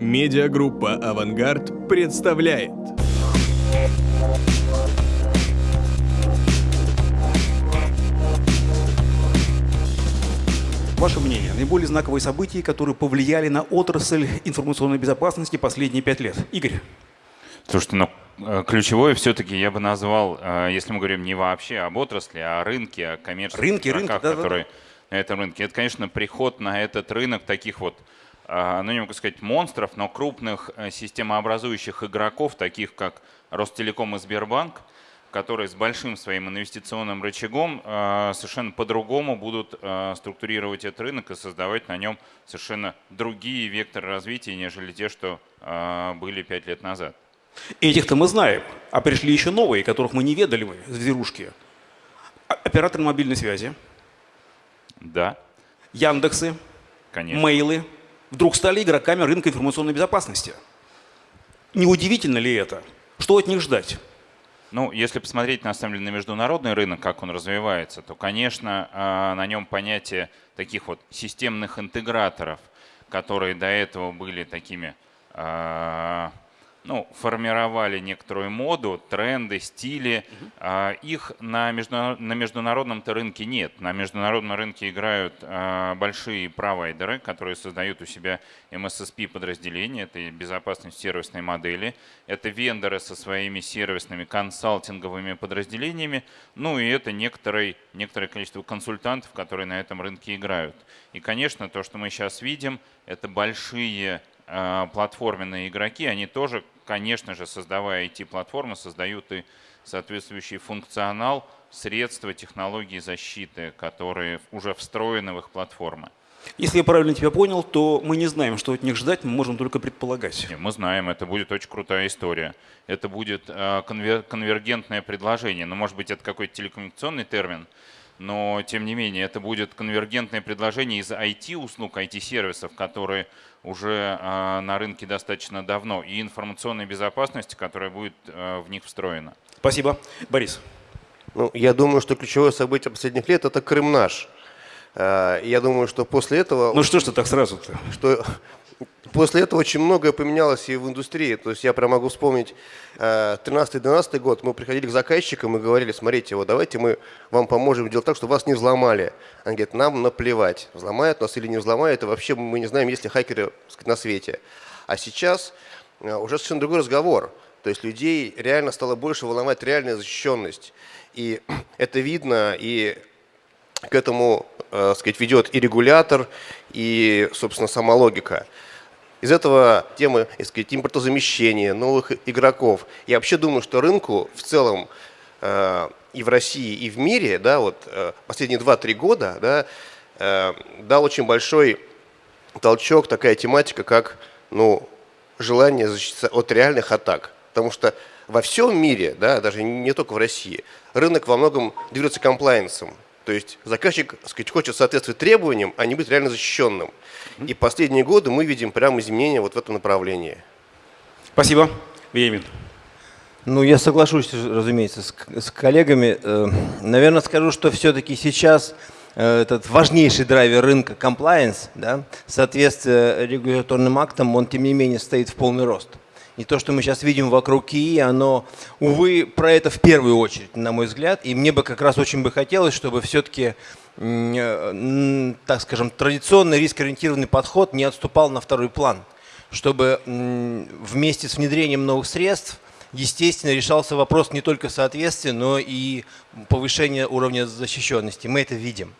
Медиагруппа «Авангард» представляет. Ваше мнение, наиболее знаковые события, которые повлияли на отрасль информационной безопасности последние пять лет? Игорь. Слушайте, ну, э, ключевое все-таки я бы назвал, э, если мы говорим не вообще об отрасли, а о рынке, о коммерческих рынки, рынки, да, которые да, да. на этом рынке. Это, конечно, приход на этот рынок таких вот, ну не могу сказать монстров, но крупных системообразующих игроков, таких как Ростелеком и Сбербанк, которые с большим своим инвестиционным рычагом совершенно по-другому будут структурировать этот рынок и создавать на нем совершенно другие векторы развития, нежели те, что были пять лет назад. Этих-то мы знаем, а пришли еще новые, которых мы не ведали мы, зверушки. Операторы мобильной связи. Да. Яндексы. Конечно. Мейлы. Вдруг стали игроками рынка информационной безопасности. Неудивительно ли это? Что от них ждать? Ну, если посмотреть на самом деле на международный рынок, как он развивается, то, конечно, а, на нем понятие таких вот системных интеграторов, которые до этого были такими а, ну, формировали некоторую моду, тренды, стили. Угу. Их на, международ, на международном рынке нет. На международном рынке играют а, большие провайдеры, которые создают у себя MSSP-подразделения, это безопасность сервисной модели. Это вендоры со своими сервисными консалтинговыми подразделениями. Ну и это некоторый, некоторое количество консультантов, которые на этом рынке играют. И, конечно, то, что мы сейчас видим, это большие а, платформенные игроки, они тоже конечно же, создавая IT-платформы, создают и соответствующий функционал, средства, технологии защиты, которые уже встроены в их платформы. Если я правильно тебя понял, то мы не знаем, что от них ждать, мы можем только предполагать. Нет, мы знаем, это будет очень крутая история. Это будет а, конвер конвергентное предложение. Ну, может быть, это какой-то телекоммуникационный термин, но тем не менее это будет конвергентное предложение из IT-услуг, IT-сервисов, которые уже а, на рынке достаточно давно, и информационной безопасности, которая будет а, в них встроена. Спасибо. Борис. Ну, я думаю, что ключевое событие последних лет – это Крым наш. А, я думаю, что после этого… Ну что ж ты так сразу-то? Что После этого очень многое поменялось и в индустрии. То есть я прям могу вспомнить 13-12 э, год. Мы приходили к заказчикам и говорили, смотрите, вот давайте мы вам поможем делать так, чтобы вас не взломали. Они говорят, нам наплевать, взломают нас или не взломают. И вообще мы не знаем, есть ли хакеры на свете. А сейчас э, уже совершенно другой разговор. То есть людей реально стало больше волновать реальная защищенность. И это видно, и к этому э, сказать, ведет и регулятор, и, собственно, сама логика. Из этого темы так сказать, импортозамещения, новых игроков. Я вообще думаю, что рынку в целом э, и в России, и в мире да, вот, э, последние 2-3 года да, э, дал очень большой толчок такая тематика, как ну, желание защититься от реальных атак. Потому что во всем мире, да, даже не только в России, рынок во многом движется комплайенсом. То есть заказчик сказать, хочет соответствовать требованиям, а не быть реально защищенным. И последние годы мы видим прямо изменения вот в этом направлении. Спасибо. Веемин. Ну, я соглашусь, разумеется, с, с коллегами. Э, наверное, скажу, что все-таки сейчас э, этот важнейший драйвер рынка compliance, да, соответствие регуляторным актам, он тем не менее стоит в полный рост. И то, что мы сейчас видим вокруг Кии, оно, увы, про это в первую очередь, на мой взгляд. И мне бы как раз очень бы хотелось, чтобы все-таки, так скажем, традиционный риск-ориентированный подход не отступал на второй план. Чтобы вместе с внедрением новых средств, естественно, решался вопрос не только соответствия, но и повышения уровня защищенности. Мы это видим.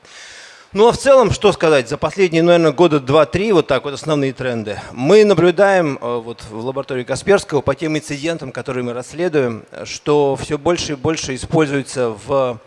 Ну а в целом, что сказать, за последние, наверное, года два-три, вот так вот основные тренды. Мы наблюдаем э, вот в лаборатории Касперского по тем инцидентам, которые мы расследуем, что все больше и больше используется в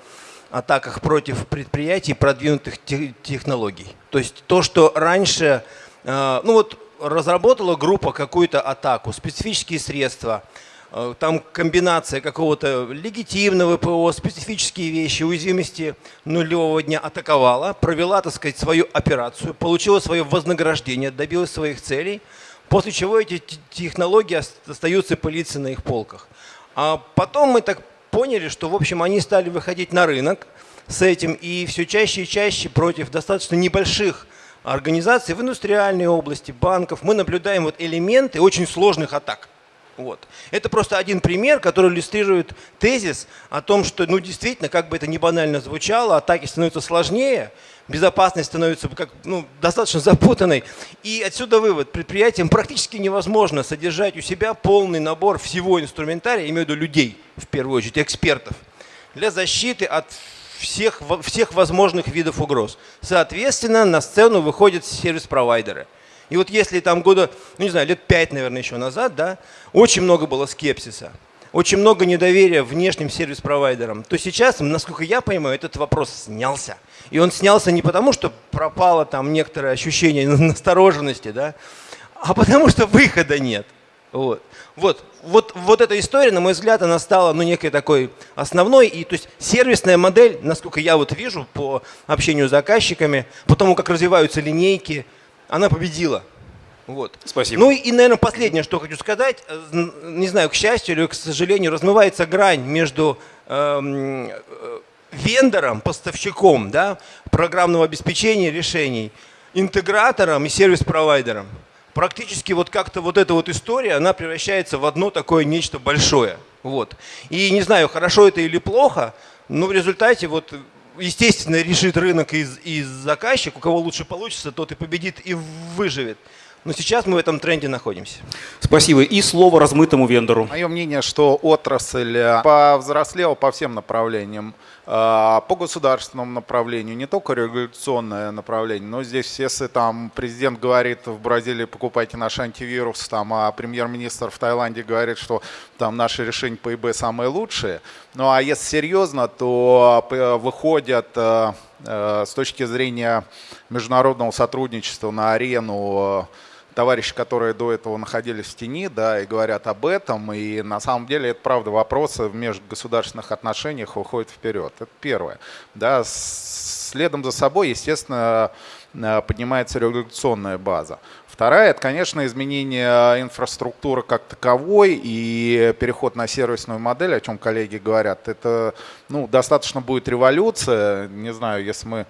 атаках против предприятий продвинутых технологий. То есть то, что раньше, э, ну вот разработала группа какую-то атаку, специфические средства – Э, там комбинация какого-то легитимного ПО, специфические вещи, уязвимости нулевого дня атаковала, провела, так сказать, свою операцию, получила свое вознаграждение, добилась своих целей, после чего эти технологии остаются пылиться на их полках. А потом мы так поняли, что, в общем, они стали выходить на рынок с этим, и все чаще и чаще против достаточно небольших организаций в индустриальной области, банков, мы наблюдаем вот элементы очень сложных атак. Вот. Это просто один пример, который иллюстрирует тезис о том, что ну, действительно, как бы это ни банально звучало, атаки становятся сложнее, безопасность становится как, ну, достаточно запутанной. И отсюда вывод. Предприятиям практически невозможно содержать у себя полный набор всего инструментария, имею в виду людей, в первую очередь, экспертов, для защиты от всех, всех возможных видов угроз. Соответственно, на сцену выходят сервис-провайдеры – и вот если там года, ну не знаю, лет пять, наверное, еще назад, да, очень много было скепсиса, очень много недоверия внешним сервис-провайдерам, то сейчас, насколько я понимаю, этот вопрос снялся. И он снялся не потому, что пропало там некоторое ощущение настороженности, да, а потому что выхода нет. Вот. Вот, вот, вот эта история, на мой взгляд, она стала ну, некой такой основной. И, то есть сервисная модель, насколько я вот вижу по общению с заказчиками, по тому, как развиваются линейки, она победила. Вот. Спасибо. Ну и, наверное, последнее, что хочу сказать, э, не знаю, к счастью или к сожалению, размывается грань между эм, э, вендором, поставщиком да, программного обеспечения решений, интегратором и сервис-провайдером. Практически вот как-то вот эта вот история, она превращается в одно такое нечто большое. Вот. И не знаю, хорошо это или плохо, но в результате вот естественно, решит рынок из, из заказчик, у кого лучше получится, тот и победит и выживет. Но сейчас мы в этом тренде находимся. Спасибо. И слово размытому вендору. Мое мнение, что отрасль э, повзрослела по всем направлениям. Э, по государственному направлению, не только регуляционное направление, но здесь, если там президент говорит в Бразилии покупайте наш антивирус, там, а премьер-министр в Таиланде говорит, что там наши решения по ИБ самые лучшие. Ну а если серьезно, то э, выходят с точки зрения международного сотрудничества на арену товарищи, которые до этого находились в тени, да, и говорят об этом, и на самом деле это правда вопросы в межгосударственных отношениях выходят вперед. Это первое. Да, следом за собой, естественно, э, поднимается регуляционная база. Вторая – это, конечно, изменение инфраструктуры как таковой и переход на сервисную модель, о чем коллеги говорят. Это ну, достаточно будет революция. Не знаю, если мы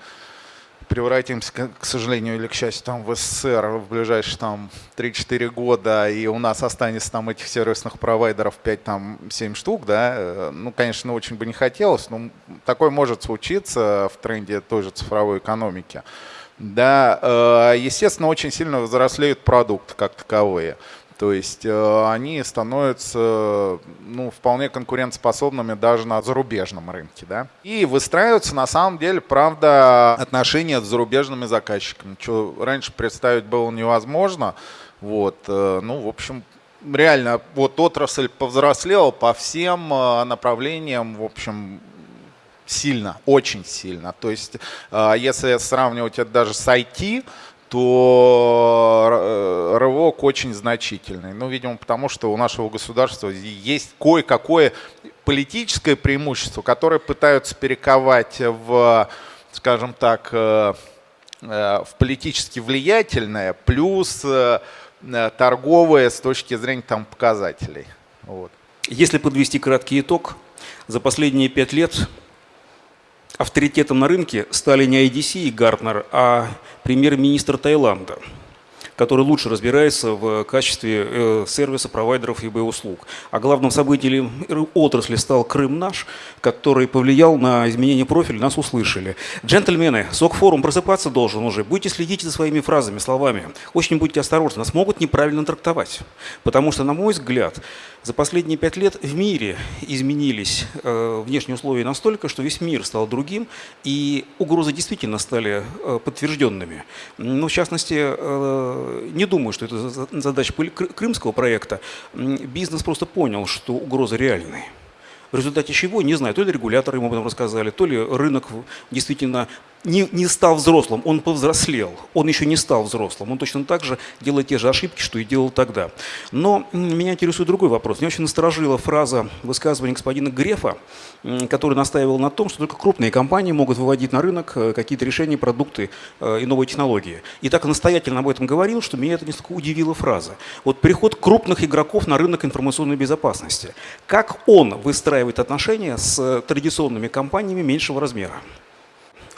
превратимся, к сожалению или к счастью, там в СССР в ближайшие там 3-4 года, и у нас останется там этих сервисных провайдеров 5-7 штук, да, э, ну, конечно, очень бы не хотелось, но такое может случиться в тренде той же цифровой экономики. Да, э, естественно, очень сильно взрослеют продукты как таковые. То есть э, они становятся ну, вполне конкурентоспособными даже на зарубежном рынке. Да? И выстраиваются на самом деле, правда, отношения с зарубежными заказчиками, что раньше представить было невозможно. Вот, э, ну, в общем, реально, вот отрасль повзрослела по всем э, направлениям, в общем, сильно, очень сильно. То есть, если сравнивать это даже с IT, то э, рывок очень значительный. Ну, видимо, потому что у нашего государства есть кое-какое политическое преимущество, которое пытаются перековать в, скажем так, э, э, в политически влиятельное, плюс торговое с точки зрения там, показателей. Вот. Если подвести краткий итог, за последние пять лет авторитетом на рынке стали не IDC и Гартнер, а премьер-министр Таиланда – который лучше разбирается в качестве э, сервиса провайдеров ИБ услуг. А главным событием отрасли стал Крым наш, который повлиял на изменение профиля, нас услышали. Джентльмены, СОК-форум просыпаться должен уже. Будьте следить за своими фразами, словами. Очень будьте осторожны, нас могут неправильно трактовать. Потому что, на мой взгляд, за последние пять лет в мире изменились э, внешние условия настолько, что весь мир стал другим, и угрозы действительно стали э, подтвержденными. Ну, в частности, не думаю, что это задача крымского проекта. Бизнес просто понял, что угроза реальная. В результате чего, не знаю, то ли регуляторы ему об этом рассказали, то ли рынок действительно не, не стал взрослым, он повзрослел, он еще не стал взрослым, он точно так же делает те же ошибки, что и делал тогда. Но меня интересует другой вопрос. Меня очень насторожила фраза высказывания господина Грефа, который настаивал на том, что только крупные компании могут выводить на рынок э, какие-то решения, продукты э, и новые технологии. И так настоятельно об этом говорил, что меня это несколько удивила фраза. Вот приход крупных игроков на рынок информационной безопасности. Как он выстраивает отношения с традиционными компаниями меньшего размера?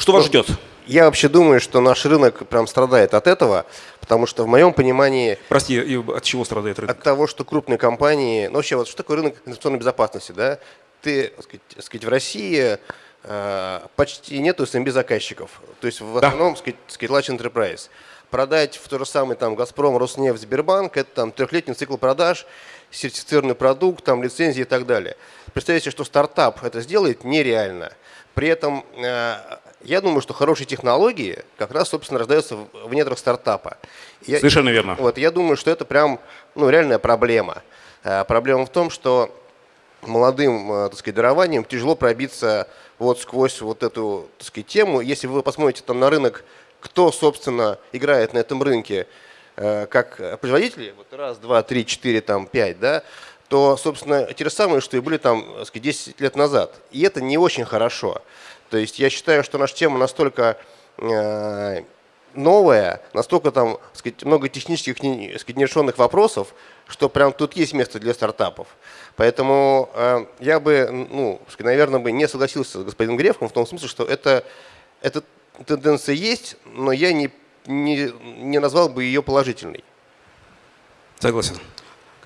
Что вас ждет? Я вообще думаю, что наш рынок прям страдает от этого, потому что в моем понимании Прости, и от чего страдает рынок? от того, что крупные компании, ну вообще вот что такое рынок информационной безопасности, да? Ты, так сказать, так сказать, в России э, почти нету SMB заказчиков, то есть в Да. основном, сказать, large enterprise. Продать в то же самое там Газпром, Роснефть, Сбербанк, это там трехлетний цикл продаж, сертифицированный продукт, там лицензии и так далее. Представьте, что стартап это сделает нереально. При этом э, я думаю, что хорошие технологии как раз, собственно, рождаются в недрах стартапа. Я- Совершенно верно. вот, я думаю, что это прям ну, реальная проблема. Э, Проблема в том, что молодым э, так сказать, дарованием тяжело пробиться вот сквозь вот эту так сказать, тему. Если вы посмотрите там на рынок, кто, собственно, играет на этом рынке э, как производители, вот раз, два, три, четыре, там, пять, да, то, собственно, те же самые, что и были там так сказать, 10 лет назад. И это не очень хорошо. То есть я считаю, что наша тема настолько э, новая, настолько там сказать, много технических сказать, нерешенных вопросов, что прям тут есть место для стартапов. Поэтому э, я бы, ну, сказать, наверное, бы не согласился с господином Грефом в том смысле, что это, эта тенденция есть, но я не, не, не назвал бы ее положительной. Согласен.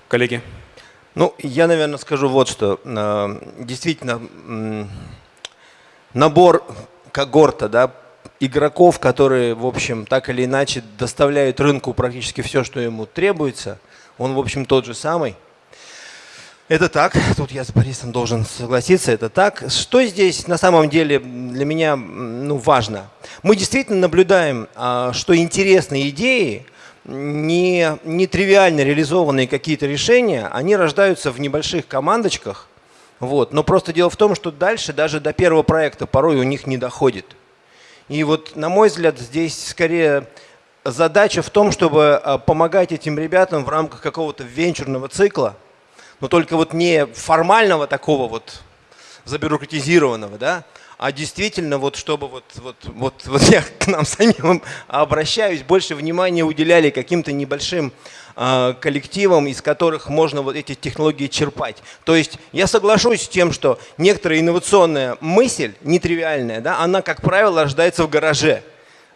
Коллеги? Ну, я, наверное, скажу вот что. Э, Действительно, набор когорта, да, игроков, которые, в общем, так или иначе доставляют рынку практически все, что ему требуется, он, в общем, тот же самый. Это так, тут я с Борисом должен согласиться, это так. Что здесь на самом деле для меня ну, важно? Мы действительно наблюдаем, а, что интересные идеи, не, не тривиально реализованные какие-то решения, они рождаются в небольших командочках, вот. но просто дело в том, что дальше даже до первого проекта порой у них не доходит. И вот, на мой взгляд, здесь скорее задача в том, чтобы а, помогать этим ребятам в рамках какого-то венчурного цикла, но только вот не формального такого вот забюрократизированного, да, а действительно вот чтобы вот, вот, вот, вот я к нам самим обращаюсь, больше внимания уделяли каким-то небольшим коллективам, из которых можно вот эти технологии черпать. То есть я соглашусь с тем, что некоторая инновационная мысль, нетривиальная, да, она, как правило, рождается в гараже.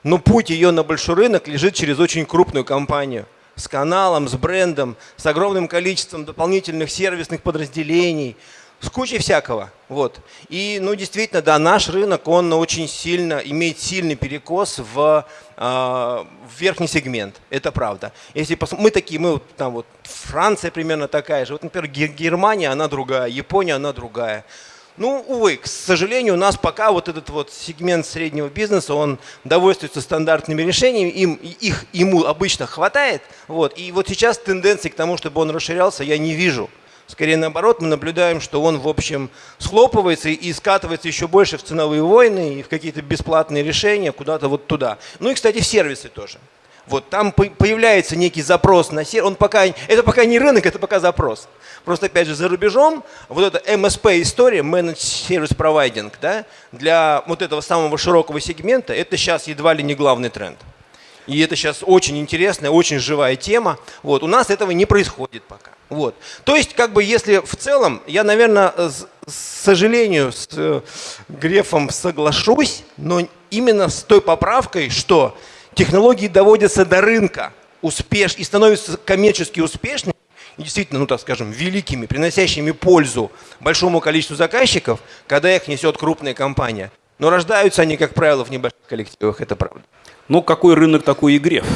Но путь ее на большой рынок лежит через очень крупную компанию с каналом, с брендом, с огромным количеством дополнительных сервисных подразделений, с кучей всякого. Вот. И, ну, действительно, да, наш рынок, он очень сильно, имеет сильный перекос в, э, в верхний сегмент. Это правда. Если пос- мы такие, мы вот там вот, Франция примерно такая же. Вот, например, Гер- Германия, она другая, Япония, она другая. Ну, увы, к сожалению, у нас пока вот этот вот сегмент среднего бизнеса, он довольствуется стандартными решениями, им, их ему обычно хватает. Вот. И вот сейчас тенденции к тому, чтобы он расширялся, я не вижу. Скорее наоборот, мы наблюдаем, что он, в общем, схлопывается и скатывается еще больше в ценовые войны и в какие-то бесплатные решения куда-то вот туда. Ну и, кстати, в сервисы тоже. Вот там по- появляется некий запрос на сервис. Он пока, это пока не рынок, это пока запрос. Просто, опять же, за рубежом вот эта MSP-история, Managed Service Providing, да, для вот этого самого широкого сегмента, это сейчас едва ли не главный тренд. И это сейчас очень интересная, очень живая тема. Вот. У нас этого не происходит пока. Вот. То есть, как бы, если в целом, я, наверное, с, с сожалению, с э, Грефом соглашусь, но именно с той поправкой, что технологии доводятся до рынка успеш, и становятся коммерчески успешными, и действительно, ну так скажем, великими, приносящими пользу большому количеству заказчиков, когда их несет крупная компания. Но рождаются они, как правило, в небольших коллективах, это правда. Ну, какой рынок, такой и греф.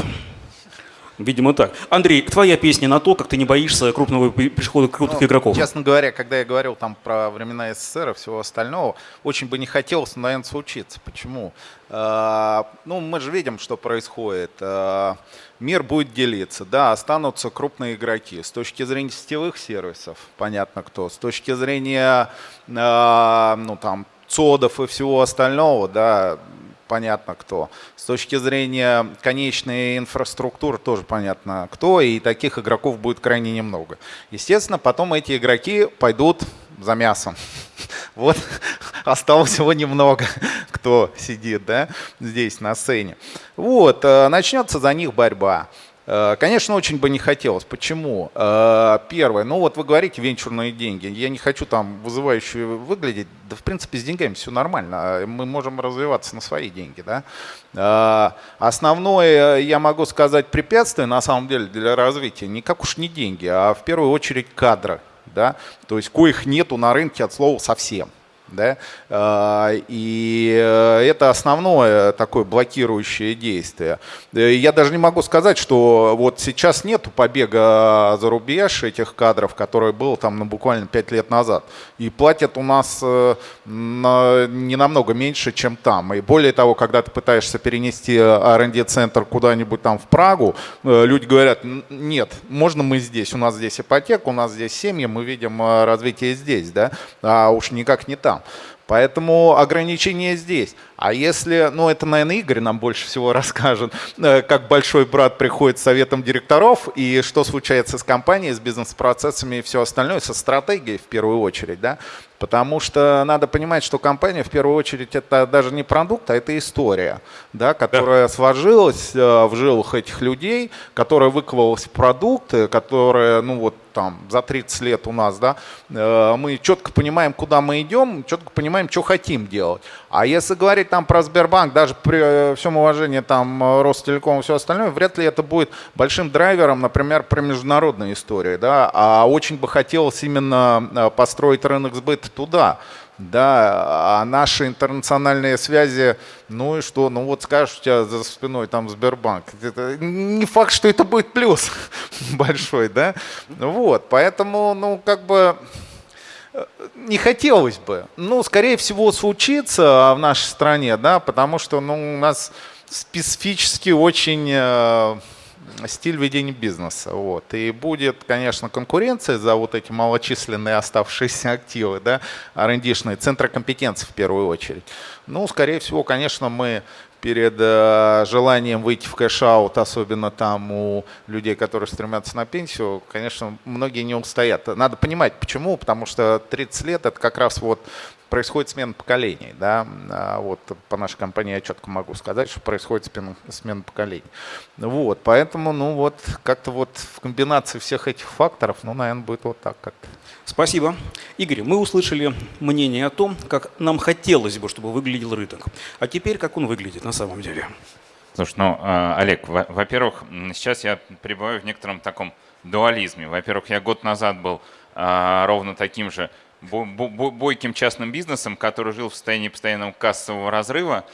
Видимо, так. Андрей, твоя песня на то, как ты не боишься крупного прихода крупных Ну, игроков. Честно говоря, когда я говорил там про времена СССР и всего остального, очень бы не хотелось, наверное, случиться. Почему? А, ну, мы же видим, что происходит. А, мир будет делиться, да, останутся крупные игроки. С точки зрения сетевых сервисов, понятно кто. С точки зрения, а, ну, там, цодов и всего остального, да, понятно кто. С точки зрения конечной инфраструктуры тоже понятно кто, и таких игроков будет крайне немного. Естественно, потом эти игроки пойдут за мясом. Вот осталось всего немного, кто сидит да, здесь на сцене. Вот, э, начнется за них борьба. Э, конечно, очень бы не хотелось. Почему? Э, первое, ну вот вы говорите венчурные деньги. Я не хочу там вызывающе выглядеть. Да, в принципе, с деньгами все нормально. Мы можем развиваться на свои деньги. Да? Э, основное, я могу сказать, препятствие на самом деле для развития не как уж не деньги, а в первую очередь кадры. Да? То есть коих нету на рынке от слова совсем. Да? А, и э, это основное такое блокирующее действие. Э, я даже не могу сказать, что вот сейчас нету побега за рубеж этих кадров, который был там ну, буквально 5 лет назад. И платят у нас э, не намного меньше, чем там. И более того, когда ты пытаешься перенести R&D-центр куда-нибудь там в Прагу, люди говорят, нет, можно мы здесь, у нас здесь ипотека, у нас здесь семьи, мы видим развитие здесь, да, а уж никак не там там. Поэтому ограничение здесь. А если, ну это, наверное, Игорь нам больше всего расскажет, э, как большой брат приходит с советом директоров и что случается с компанией, с бизнес-процессами и все остальное, со стратегией в первую очередь, да, Потому что надо понимать, что компания в первую очередь это даже не продукт, а это история, да, которая да. сложилась э, в жилах этих людей, которая выковалась в продукты, которая, ну вот там за 30 лет у нас, да, э, мы четко понимаем, куда мы идем, четко понимаем, что хотим делать. А если говорить там про Сбербанк, даже при всем уважении там Ростелеком и все остальное, вряд ли это будет большим драйвером, например, про международные истории, да, а очень бы хотелось именно э, построить рынок сбыта туда. Да, а наши интернациональные связи, ну и что, ну вот скажешь, у тебя за спиной там Сбербанк. Это не факт, что это будет плюс большой, да. Вот, поэтому, ну как бы э, не хотелось бы. Ну, скорее всего, случится в нашей стране, да, потому что ну, у нас специфически очень э, стиль ведения бизнеса. Вот. И будет, конечно, конкуренция за вот эти малочисленные оставшиеся активы, да, R&D -шные, центры компетенции в первую очередь. Ну, скорее всего, конечно, мы перед э, желанием выйти в cash-out, особенно там у людей, которые стремятся на пенсию, конечно, многие не устоят. Надо понимать, почему, потому что 30 лет это как раз вот происходит смена поколений. Да? А вот по нашей компании я четко могу сказать, что происходит смена, смена поколений. Вот, поэтому, ну вот, как-то вот в комбинации всех этих факторов, ну, наверное, будет вот так как-то. Спасибо. Игорь, мы услышали мнение о том, как нам хотелось бы, чтобы выглядел рынок. А теперь, как он выглядит на самом деле? Слушай, ну, а, Олег, во-первых, сейчас я пребываю в некотором таком дуализме. Во-первых, я год назад был а, ровно таким же бойким частным бизнесом, который жил в состоянии постоянного кассового разрыва.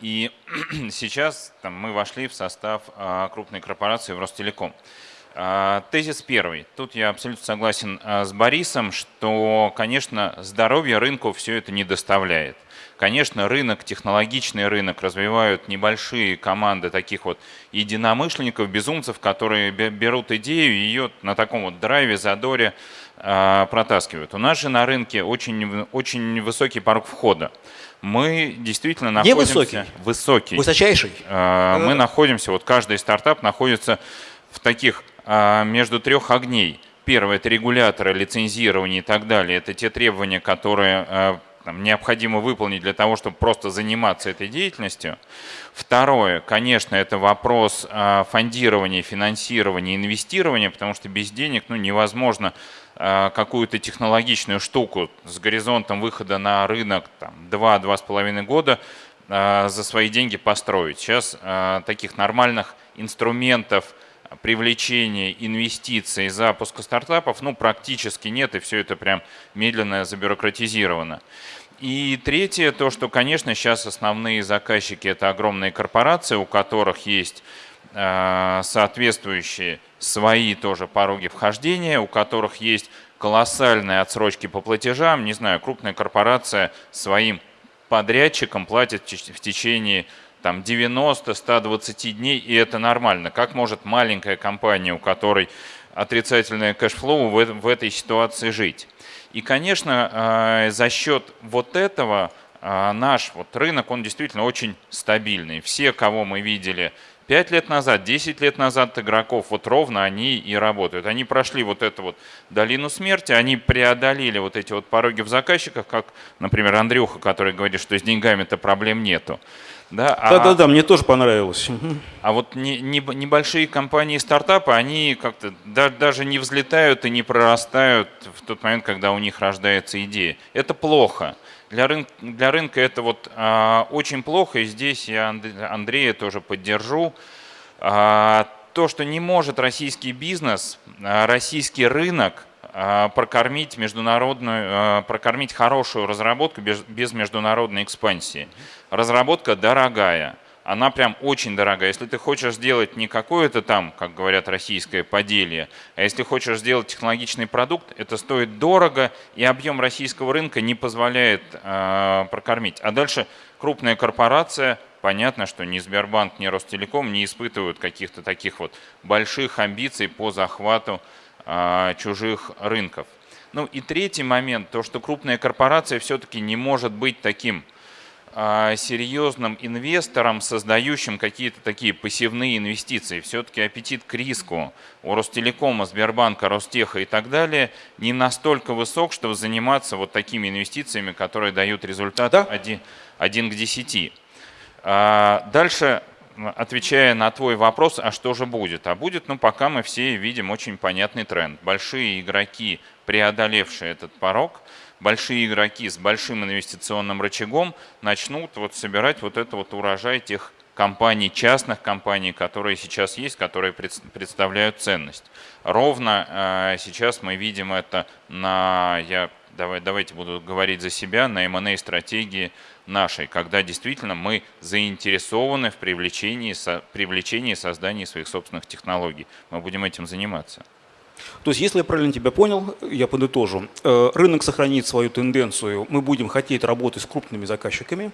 И сейчас там, мы вошли в состав а, крупной корпорации Ростелеком. А, тезис первый. Тут я абсолютно согласен а, с Борисом, что, конечно, здоровье рынку все это не доставляет. Конечно, рынок, технологичный рынок развивают небольшие команды таких вот единомышленников, безумцев, которые берут идею и ее на таком вот драйве, задоре протаскивают. У нас же на рынке очень, очень высокий порог входа. Мы действительно находимся... Невысокий. Высокий. Высочайший. А, мы находимся, вот каждый стартап находится в таких а, между трех огней. Первое – это регуляторы, лицензирование и так далее. Это те требования, которые там, необходимо выполнить для того, чтобы просто заниматься этой деятельностью. Второе, конечно, это вопрос а, фондирования, финансирования, инвестирования, потому что без денег ну, невозможно а, какую-то технологичную штуку с горизонтом выхода на рынок 2-2,5 года а, за свои деньги построить. Сейчас таких нормальных инструментов привлечения инвестиций запуска стартапов ну, практически нет, и все это прям медленно забюрократизировано. И третье, то, что, конечно, сейчас основные заказчики – это огромные корпорации, у которых есть соответствующие свои тоже пороги вхождения, у которых есть колоссальные отсрочки по платежам. Не знаю, крупная корпорация своим подрядчикам платит в течение там 90-120 дней, и это нормально. Как может маленькая компания, у которой отрицательное cash flow в, в этой ситуации жить? И, конечно, э, за счет вот этого э, наш вот рынок, он действительно очень стабильный. Все, кого мы видели 5 лет назад, 10 лет назад игроков, вот ровно они и работают. Они прошли вот эту вот долину смерти, они преодолели вот эти вот пороги в заказчиках, как, например, Андрюха, который говорит, что с деньгами-то проблем нету. Да, а- Да-да-да, мне тоже понравилось. А вот не- не- небольшие компании стартапы, они как-то да- даже не взлетают и не прорастают в тот момент, когда у них рождается идея. Это плохо. Для, рын- для рынка это вот а, очень плохо, и здесь я Анд- Андрея тоже поддержу. А, то, что не может российский бизнес, а, российский рынок прокормить международную, а, прокормить хорошую разработку без, без международной экспансии. Разработка дорогая, она прям очень дорогая. Если ты хочешь сделать не какое-то там, как говорят, российское поделье, а если хочешь сделать технологичный продукт, это стоит дорого, и объем российского рынка не позволяет а, прокормить. А дальше крупная корпорация, понятно, что ни Сбербанк, ни Ростелеком не испытывают каких-то таких вот больших амбиций по захвату а, чужих рынков. Ну и третий момент, то, что крупная корпорация все-таки не может быть таким а, серьезным инвестором, создающим какие-то такие пассивные инвестиции. Все-таки аппетит к риску у Ростелекома, Сбербанка, Ростеха и так далее не настолько высок, чтобы заниматься вот такими инвестициями, которые дают результат Да. один, один к 10. А, Дальше, отвечая на твой вопрос, а что же будет? А будет, ну, пока мы все видим очень понятный тренд. Большие игроки, преодолевшие этот порог, большие игроки с большим инвестиционным рычагом начнут вот собирать вот это вот урожай тех компаний, частных компаний, которые сейчас есть, которые пред- представляют ценность. Ровно э, сейчас мы видим это на, я давай, давайте буду говорить за себя, на M&A стратегии нашей, когда действительно мы заинтересованы в привлечении, со- привлечении и создании своих собственных технологий. Мы будем этим заниматься. То есть, если я правильно тебя понял, я подытожу. Э, Рынок сохранит свою тенденцию. Мы будем хотеть работать с крупными заказчиками,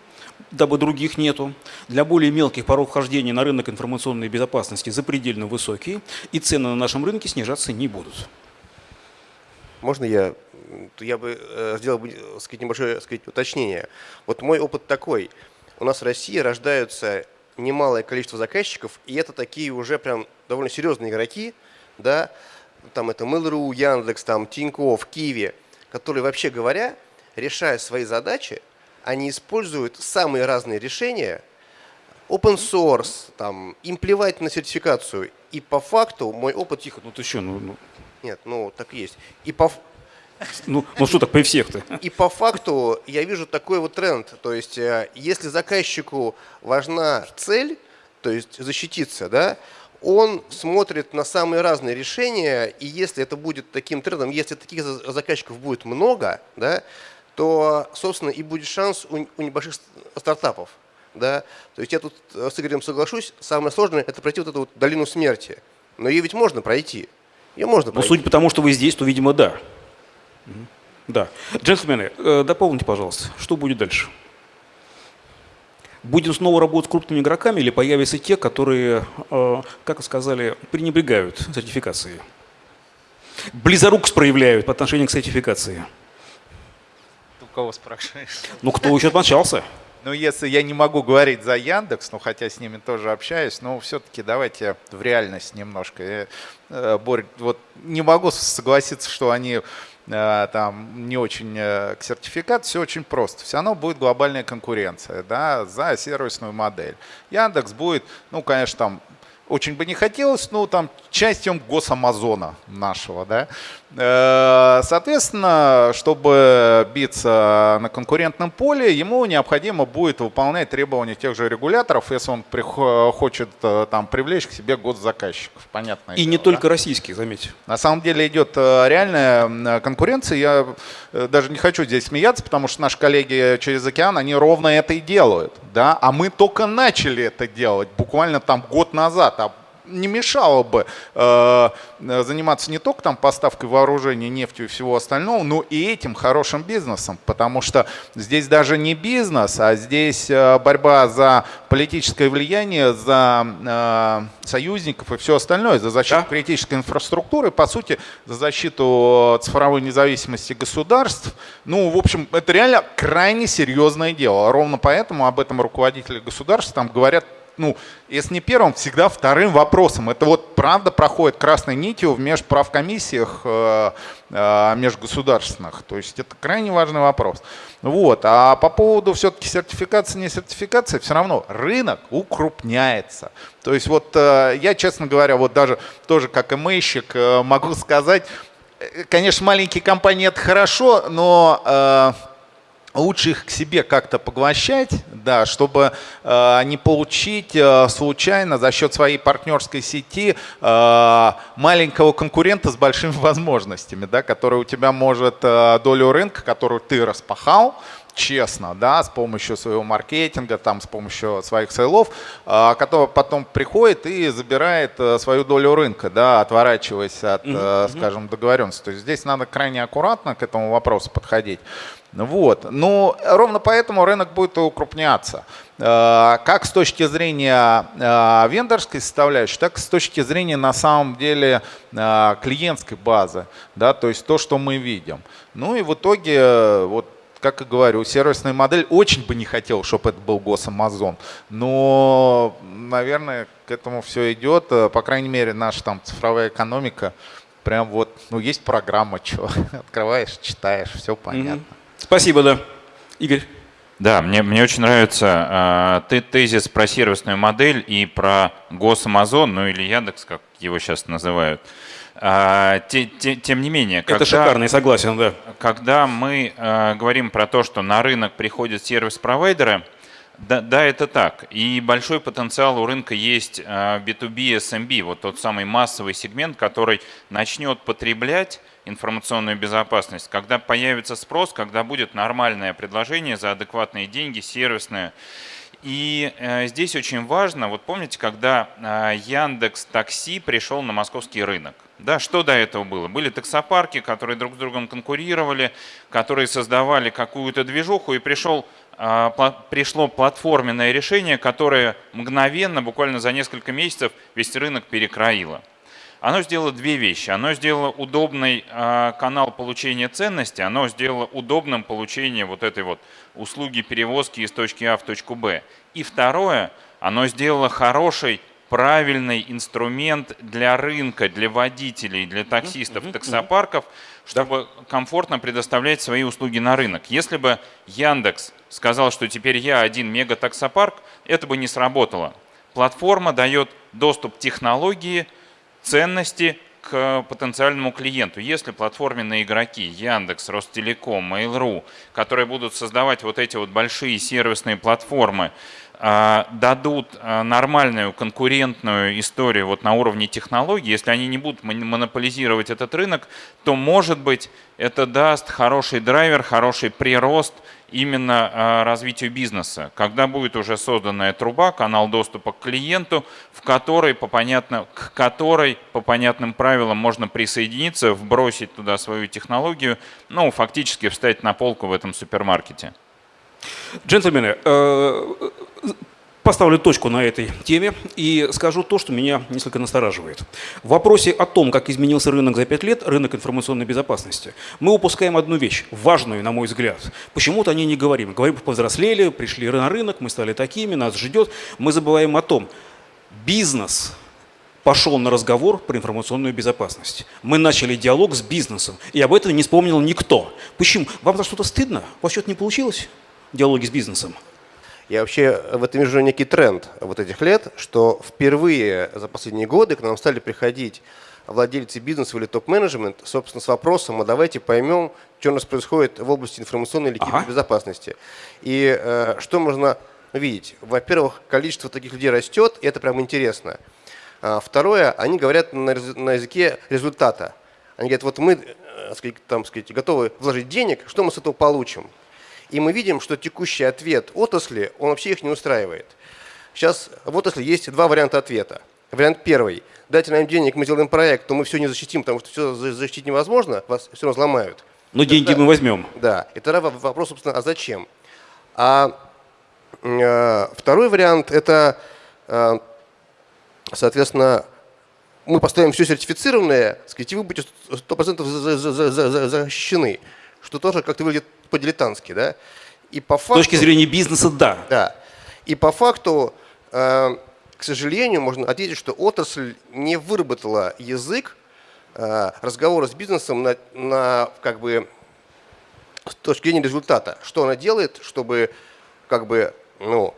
дабы других нету. Для более мелких порог вхождения на рынок информационной безопасности запредельно высокие, и цены на нашем рынке снижаться не будут. Можно я, я бы э, сделал бы, э, сказать, небольшое сказать, уточнение. Вот мой опыт такой. У нас в России рождаются немалое количество заказчиков, и это такие уже прям довольно серьезные игроки, да, там это Mail.ru, Яндекс, там Тинькофф, Киви, которые, вообще говоря, решая свои задачи, они используют самые разные решения, open source, там, им плевать на сертификацию. И по факту мой опыт... Тихо, ну ты что, ну, Нет, ну так и есть. И по, ну, ну что так при всех-то? И по факту я вижу такой вот тренд. То есть, э, если заказчику важна цель, то есть защититься, да, он смотрит на самые разные решения, и если это будет таким трендом, если таких за- заказчиков будет много, да, то, собственно, и будет шанс у, у небольших стартапов. Да? То есть я тут э, с Игорем соглашусь, самое сложное – это пройти вот эту вот долину смерти. Но ее ведь можно пройти. Ее можно Ну, пройти. судя по тому, что вы здесь, то, видимо, да. Да. Джентльмены, э, дополните, пожалуйста, что будет дальше? Будем снова работать с крупными игроками или появятся те, которые, э, как вы сказали, пренебрегают сертификацией? Близорукость проявляют по отношению к сертификации. У кого спрашиваешь? Ну, кто еще отмочался? Ну, если я не могу говорить за Яндекс, ну, хотя с ними тоже общаюсь, но все-таки давайте в реальность немножко. Э, Борь, вот не могу согласиться, что они там не очень э, к сертификату, все очень просто. Все равно будет глобальная конкуренция, да, за сервисную модель. Яндекс будет, ну, конечно, там очень бы не хотелось, но там частью госамазона нашего, да. Э, Соответственно, чтобы биться на конкурентном поле, ему необходимо будет выполнять требования тех же регуляторов, если он хочет э, там привлечь к себе госзаказчиков. Понятно. И не только российских, заметьте. На самом деле идет э, реальная конкуренция. Я даже не хочу здесь смеяться, потому что наши коллеги через океан, они ровно это и делают. Да? А мы только начали это делать буквально там год назад. Не мешало бы э, заниматься не только там поставкой вооружений, нефтью и всего остального, но и этим хорошим бизнесом, потому что здесь даже не бизнес, а здесь э, борьба за политическое влияние, за э, союзников и все остальное, за защиту Да. критической инфраструктуры, по сути, за защиту цифровой независимости государств. Ну, в общем, это реально крайне серьезное дело. Ровно поэтому об этом руководители государств там говорят ну, если не первым, всегда вторым вопросом. Это вот правда проходит красной нитью в межправкомиссиях э, э, межгосударственных. То есть это крайне важный вопрос. Вот. А по поводу все-таки сертификации, не сертификации, все равно рынок укрупняется. То есть вот э, я, честно говоря, вот даже тоже как имейщик э, могу сказать, э, конечно, маленькие компании это хорошо, но... Э, лучше их к себе как-то поглощать, да, чтобы э, не получить э, случайно за счет своей партнерской сети э, маленького конкурента с большими возможностями, да, который у тебя может э, долю рынка, которую ты распахал, честно, да, с помощью своего маркетинга, там, с помощью своих сейлов, э, который потом приходит и забирает э, свою долю рынка, да, отворачиваясь от, э, скажем, договоренности. То есть здесь надо крайне аккуратно к этому вопросу подходить. Вот. Но ровно поэтому рынок будет укрупняться. Э, как с точки зрения э, вендорской составляющей, так и с точки зрения на самом деле э, клиентской базы. Да, то есть то, что мы видим. Ну и в итоге, вот как и говорю, сервисная модель очень бы не хотел, чтобы это был госамазон. Но, наверное, к этому все идет. По крайней мере, наша там цифровая экономика прям вот, ну, есть программа, что открываешь, читаешь, все понятно. Mm-hmm. Спасибо, да. Игорь. Да, мне, мне очень нравится э, тезис про сервисную модель и про Госамазон, ну или Яндекс, как его сейчас называют. А, те, те, тем не менее, когда, это шикарно, я согласен, да. Когда мы а, говорим про то, что на рынок приходят сервис-провайдеры, да, да, это так. И большой потенциал у рынка есть B2B, SMB, вот тот самый массовый сегмент, который начнет потреблять информационную безопасность, когда появится спрос, когда будет нормальное предложение за адекватные деньги, сервисное. И э, здесь очень важно, вот помните, когда э, Яндекс Такси пришел на московский рынок, да, что до этого было? Были таксопарки, которые друг с другом конкурировали, которые создавали какую-то движуху, и пришел, э, пришло платформенное решение, которое мгновенно, буквально за несколько месяцев, весь рынок перекроило. Оно сделало две вещи. Оно сделало удобный э, канал получения ценности, оно сделало удобным получение вот этой вот услуги перевозки из точки А в точку Б. И второе, оно сделало хороший правильный инструмент для рынка, для водителей, для таксистов, таксопарков, чтобы комфортно предоставлять свои услуги на рынок. Если бы Яндекс сказал, что теперь я один мега-таксопарк, это бы не сработало. Платформа дает доступ к технологии, ценности к потенциальному клиенту. Если платформенные игроки Яндекс, Ростелеком, Mail.ru, которые будут создавать вот эти вот большие сервисные платформы, а, дадут а, нормальную конкурентную историю вот на уровне технологий, если они не будут монополизировать этот рынок, то, может быть, это даст хороший драйвер, хороший прирост именно а, развитию бизнеса, когда будет уже созданная труба, канал доступа к клиенту, в которой по понятно, к которой по понятным правилам можно присоединиться, вбросить туда свою технологию, ну, фактически встать на полку в этом супермаркете. Джентльмены, э, поставлю точку на этой теме и скажу то, что меня несколько настораживает. В вопросе о том, как изменился рынок за пять лет, рынок информационной безопасности, мы упускаем одну вещь, важную, на мой взгляд. Почему-то о ней не говорим. Говорим, повзрослели, пришли на рынок, мы стали такими, нас ждет. Мы забываем о том, бизнес пошел на разговор про информационную безопасность. Мы начали диалог с бизнесом, и об этом не вспомнил никто. Почему? Вам за что-то стыдно? У вас что-то не получилось? Диалоги с бизнесом. Я вообще в этом вижу некий тренд вот этих лет, что впервые за последние годы к нам стали приходить владельцы бизнеса или топ-менеджмент, собственно, с вопросом, а давайте поймем, что у нас происходит в области информационной или кибербезопасности. Ага. И э, что можно видеть? Во-первых, количество таких людей растет, и это прям интересно. А второе, они говорят на, на языке результата. Они говорят, вот мы э, там, сказать, готовы вложить денег, что мы с этого получим? И мы видим, что текущий ответ отрасли, он вообще их не устраивает. Сейчас в отрасли есть два варианта ответа. Вариант первый. Дайте нам денег, мы сделаем проект, то мы все не защитим, потому что все защитить невозможно, вас все равно взломают. Но это, деньги мы возьмем. Да. И тогда вопрос, собственно, а зачем? А э, второй вариант – это, э, соответственно, мы поставим все сертифицированное, сказать, и вы будете 100% защищены, что тоже как-то выглядит по-дилетантски, да? И по факту, С точки зрения бизнеса, да. Да. И по факту э, к сожалению, можно ответить, что отрасль не выработала язык э, разговора с бизнесом на, на как бы с точки зрения результата. Что она делает, чтобы как бы, ну,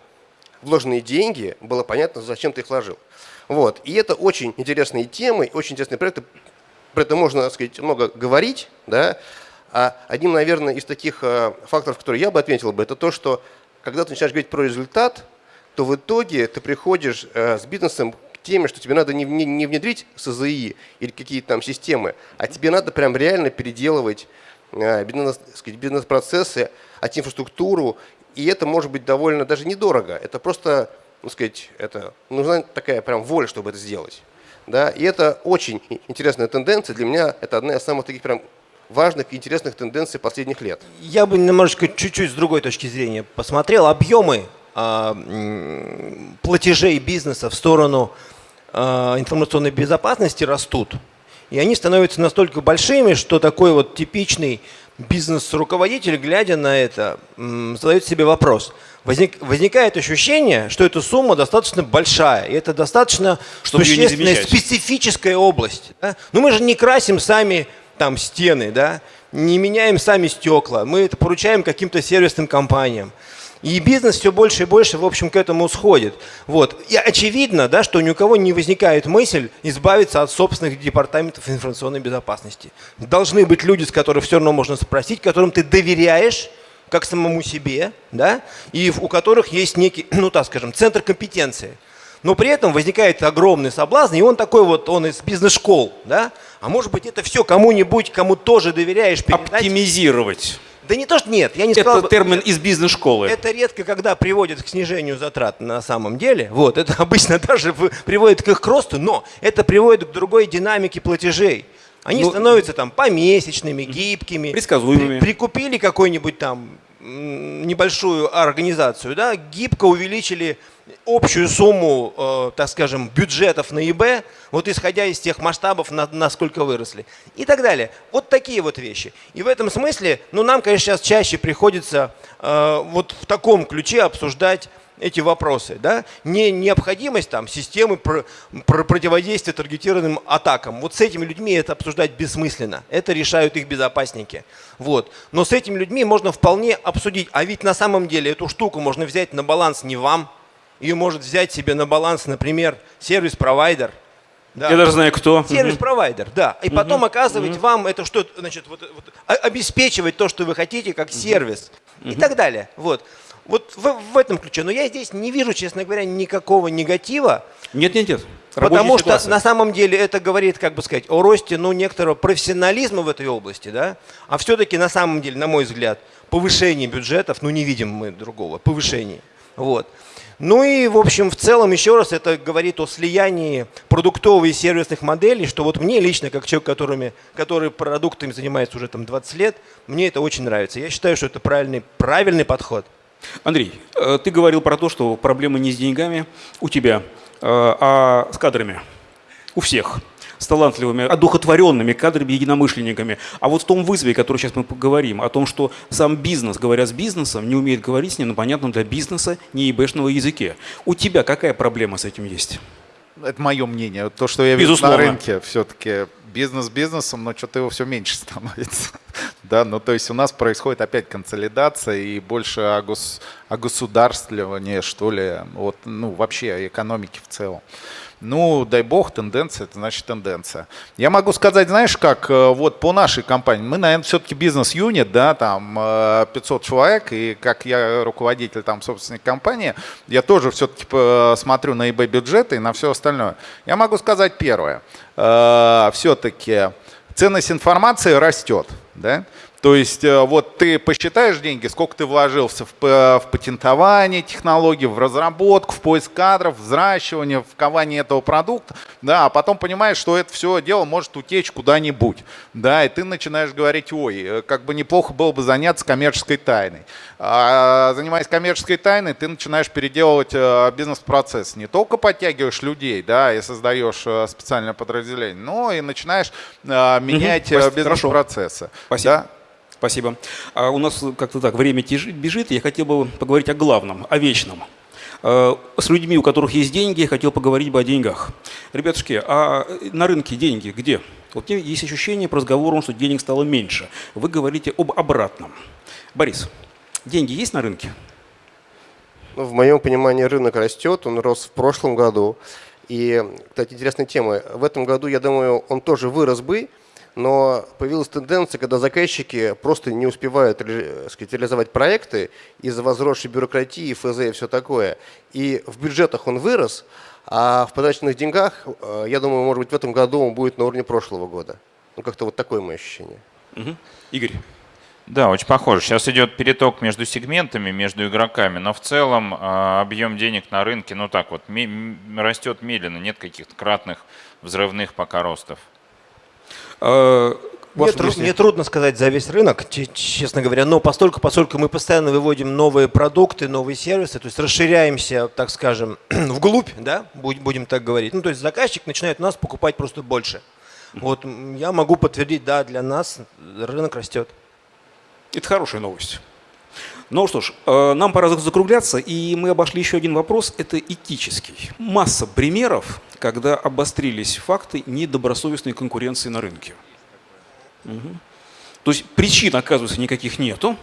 вложенные деньги, было понятно, зачем ты их вложил. Вот. И это очень интересные темы, очень интересные проекты. Про это можно, так сказать, много говорить. Да? А одним, наверное, из таких э, факторов, которые я бы отметил бы, это то, что когда ты начинаешь говорить про результат, то в итоге ты приходишь э, с бизнесом к теме, что тебе надо не, не, не внедрить СЗИ или какие-то там системы, а тебе надо прям реально переделывать э, бизнес-процессы, бизнес IT-инфраструктуру, и это может быть довольно даже недорого. Это просто, ну сказать, это нужна такая прям воля, чтобы это сделать. Да? И это очень интересная тенденция. Для меня это одна из самых таких прям важных и интересных тенденций последних лет. Я бы немножечко чуть-чуть с другой точки зрения посмотрел. Объемы э, платежей бизнеса в сторону э, информационной безопасности растут. И они становятся настолько большими, что такой вот типичный бизнес-руководитель, глядя на это, задает себе вопрос. Возник, возникает ощущение, что эта сумма достаточно большая, и это достаточно Чтобы существенная специфическая область. Да? Но мы же не красим сами там стены, да? не меняем сами стекла, мы это поручаем каким-то сервисным компаниям. И бизнес все больше и больше, в общем, к этому сходит. Вот. И очевидно, да, что ни у кого не возникает мысль избавиться от собственных департаментов информационной безопасности. Должны быть люди, с которых все равно можно спросить, которым ты доверяешь, как самому себе, да, и у которых есть некий, ну так скажем, центр компетенции. Но при этом возникает огромный соблазн, и он такой вот, он из бизнес-школ, да, а может быть это все кому-нибудь, кому тоже доверяешь, передать. Оптимизировать. Да не то, что нет, я не это сказал... Это термин из бизнес-школы. Это редко, когда приводит к снижению затрат на самом деле. Вот, это обычно даже приводит к их росту, но это приводит к другой динамике платежей. Они ну, становятся там помесячными, гибкими. Предсказуемыми. При, прикупили какой-нибудь там небольшую организацию, да, гибко увеличили общую сумму, э, так скажем, бюджетов на ИБ, вот исходя из тех масштабов, на, насколько выросли, и так далее. Вот такие вот вещи. И в этом смысле, ну, нам, конечно, сейчас чаще приходится э, вот в таком ключе обсуждать эти вопросы. Да? Не необходимость там, системы про, про противодействия таргетированным атакам. Вот с этими людьми это обсуждать бессмысленно. Это решают их безопасники. Вот. Но с этими людьми можно вполне обсудить. А ведь на самом деле эту штуку можно взять на баланс не вам. Ее может взять себе на баланс, например, сервис-провайдер. Да. Я даже знаю, кто. Сервис-провайдер, да. И потом оказывать вам это что, значит, вот, вот, обеспечивать то, что вы хотите, как сервис. И так далее. Вот. Вот в, в этом ключе. Но я здесь не вижу, честно говоря, никакого негатива. Нет, нет, нет. Потому что на самом деле это говорит, как бы сказать, о росте ну, некоторого профессионализма в этой области. Да? А все-таки на самом деле, на мой взгляд, повышение бюджетов, ну не видим мы другого, повышение. Вот. Ну и, в общем, в целом, еще раз, это говорит о слиянии продуктовых и сервисных моделей, что вот мне лично, как человек, которыми, который продуктами занимается уже там 20 лет, мне это очень нравится. Я считаю, что это правильный, правильный подход. Андрей, э, ты говорил про то, что проблемы не с деньгами у тебя, э, а с кадрами. У всех. С талантливыми, одухотворенными кадрами, единомышленниками. А вот в том вызове, который сейчас мы поговорим, о том, что сам бизнес, говоря с бизнесом, не умеет говорить с ним на понятном для бизнеса не ебэшного языке. У тебя какая проблема с этим есть? Это мое мнение. То, что я вижу на рынке, все-таки бизнес бизнесом, но что-то его все меньше становится. да, ну то есть у нас происходит опять консолидация и больше о, гос, о государствовании, что ли, вот, ну вообще о экономике в целом. Ну, дай бог, тенденция, это значит тенденция. Я могу сказать, знаешь, как э, вот по нашей компании, мы, наверное, все-таки бизнес-юнит, да, там 500 э, человек, и как я руководитель там собственной компании, я тоже все-таки э, смотрю на eBay бюджеты и на все остальное. Я могу сказать первое. Все-таки ценность информации растет, да, то есть э, вот ты посчитаешь деньги, сколько ты вложился в, в патентование технологий, в разработку, в поиск кадров, в взращивание, в кование этого продукта, да, а потом понимаешь, что это все дело может утечь куда-нибудь, да, и ты начинаешь говорить, ой, э, как бы неплохо было бы заняться коммерческой тайной. А, занимаясь коммерческой тайной, ты начинаешь переделывать э, бизнес-процесс. Не только подтягиваешь людей, да, и создаешь специальное подразделение, но и начинаешь менять угу, бизнес-процессы. Спасибо. Да? Спасибо. А у нас как-то так время бежит. Я хотел бы поговорить о главном, о вечном. Э, с людьми, у которых есть деньги, я хотел поговорить бы о деньгах. Ребятушки, а на рынке деньги где? Вот есть ощущение по разговору, что денег стало меньше. Вы говорите об обратном. Борис, деньги есть на рынке? Ну, в моем понимании рынок растет, он рос в прошлом году. И, кстати, интересная тема. В этом году, я думаю, он тоже вырос бы, но появилась тенденция, когда заказчики просто не успевают сказать, реализовать проекты из-за возросшей бюрократии, ФЗ и все такое. И в бюджетах он вырос, а в потраченных деньгах, э, я думаю, может быть, в этом году он будет на уровне прошлого года. Ну, как-то вот такое мое ощущение. Угу. Игорь. Да, очень похоже. Сейчас идет переток между сегментами, между игроками, но в целом э, объем денег на рынке, ну так вот, растет медленно, нет каких-то кратных взрывных пока ростов. Э, мне, тру мне трудно сказать за весь рынок, честно говоря, но постольку, поскольку мы постоянно выводим новые продукты, новые сервисы, то есть расширяемся, так скажем, вглубь, да, будем так говорить. Ну, то есть заказчик начинает нас покупать просто больше. Вот я могу подтвердить, да, для нас рынок растет. Это хорошая новость. Ну что ж, э, нам пора закругляться, и мы обошли еще один вопрос, это этический. Масса примеров, когда обострились факты недобросовестной конкуренции на рынке. Угу. То есть причин, оказывается, никаких нету,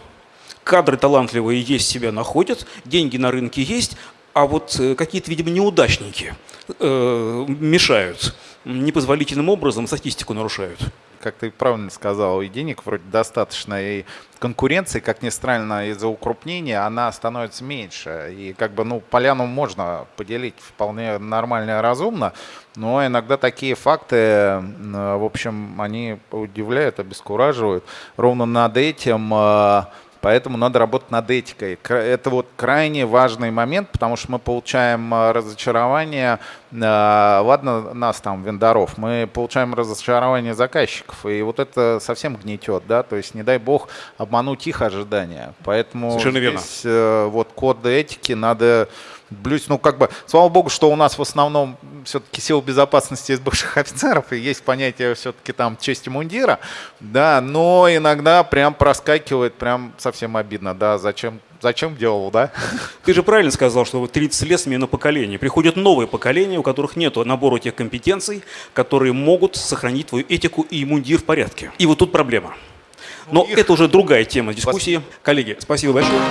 кадры талантливые есть, себя находят, деньги на рынке есть, а вот э, какие-то, видимо, неудачники э, мешают, непозволительным образом статистику нарушают как ты правильно сказал, и денег вроде достаточно, и конкуренции, как ни странно, из-за укрупнения она становится меньше. И как бы, ну, поляну можно поделить вполне нормально и разумно, но иногда такие факты, в общем, они удивляют, обескураживают. Ровно над этим э, Поэтому надо работать над этикой. Это вот крайне важный момент, потому что мы получаем а, разочарование, а, ладно, нас там, вендоров, мы получаем разочарование заказчиков, и вот это совсем гнетет, да, то есть не дай бог обмануть их ожидания. Поэтому Совершенно здесь верно. вот код этики надо блюсть. Ну, как бы, слава богу, что у нас в основном все-таки сил безопасности из бывших офицеров, и есть понятие все-таки там чести мундира, да, но иногда прям проскакивает, прям совсем обидно, да, зачем Зачем делал, да? Ты же правильно сказал, что 30 лет смена поколения. Приходят новые поколения, у которых нет набора тех компетенций, которые могут сохранить твою этику и мундир в порядке. И вот тут проблема. Но ну, Их... это уже другая тема дискуссии. Коллеги, спасибо большое.